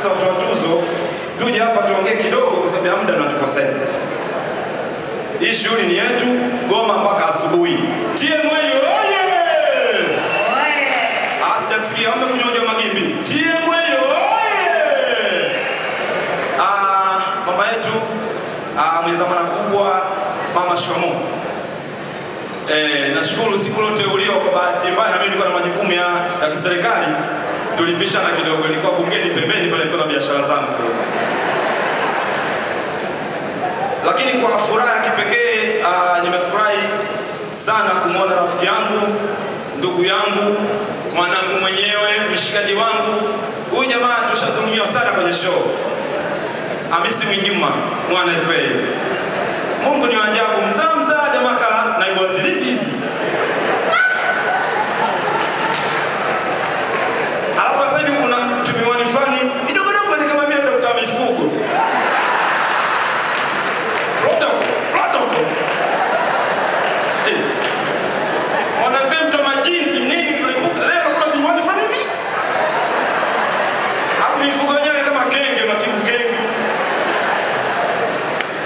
sasa utoa tuzo tuje hapa tuongee kidogo, kwa sababu ya muda natukosea. Hii shughuli ni yetu Goma mpaka asubuhi. TMA oye! Ah, Asijasikia amekuja hoja magimbi. TMA oye! Ah, mama yetu ah, mwenye dhamana kubwa mama Shomo Eh, nashukuru siku lote uliyo kwa bahati mbaya na mimi nilikuwa na majukumu ya, ya kiserikali tulipishana kidogo, nilikuwa bungeni pembeni pale, nilikuwa na biashara zangu lakini kwa furaha ya kipekee uh, nimefurahi sana kumwona rafiki yangu, ndugu yangu, mwanangu mwenyewe, mshikaji wangu. Huyu jamaa tushazungumza sana kwenye show, Hamisi Mwinjuma mwana FA. Mungu ni ajabu, mzaa mzaa jamaa kala naibu waziri hivi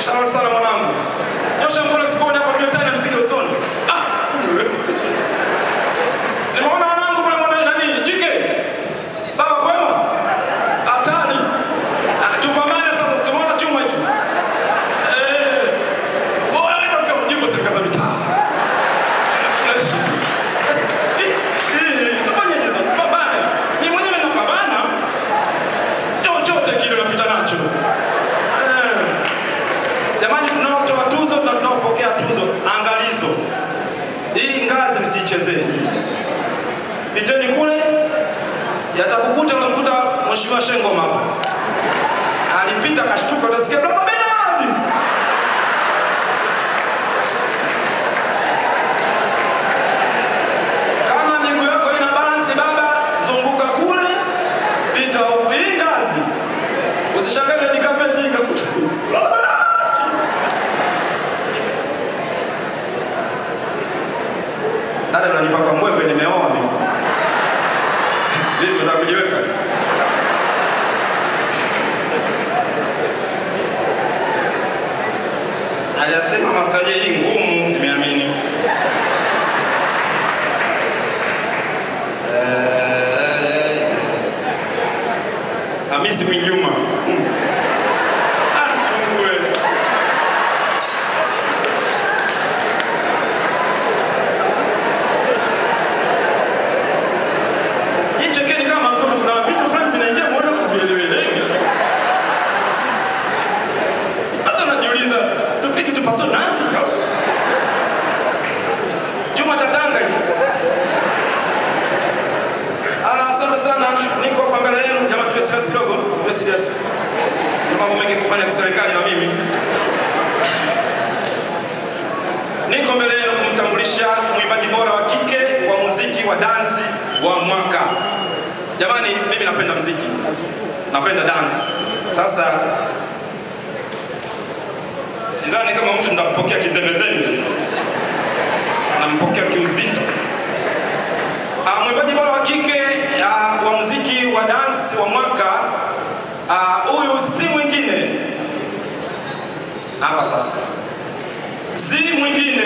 Shout sana mwanangu. Nyosha mkono moja hapa ndio tena nipige usoni. Ah Piteni kule, yatakukuta mkuta Mheshimiwa Shengoma hapa. Alipita kashtuka, utasikia brother Bernard. Dada unanipaka mwembe nimeoa mimi. Vipi unataka kujiweka? Anasema Master J tupige paso nazi au? Chuma cha Tanga. Ah, asante sana. Niko hapa mbele yenu. Jamaa tuwe serious kidogo. Tuwe serious. Na mambo mengi kufanya kiserikali na mimi. Niko mbele yenu kumtambulisha mwimbaji bora wa kike wa muziki wa dansi wa mwaka. Jamani, mimi napenda muziki. Napenda dance. Sasa sidhani kama mtu ndampokea kizembezembe. Nampokea kiuzito. Ah, mwimbaji bora wa kike ah, wa muziki wa dance wa mwaka ah, huyu si mwingine hapa sasa, si mwingine